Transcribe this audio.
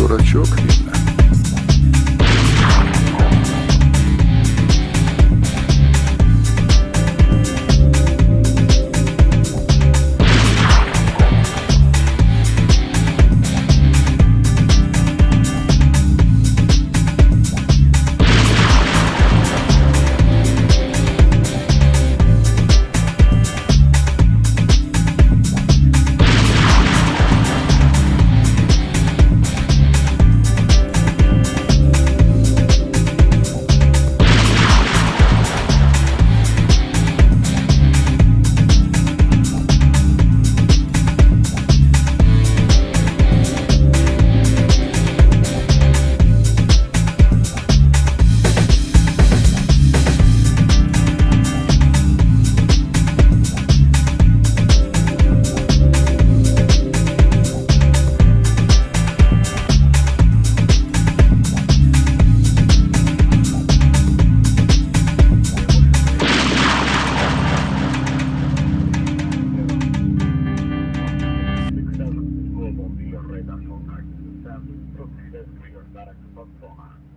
дурачок, видно. Global Radar uh,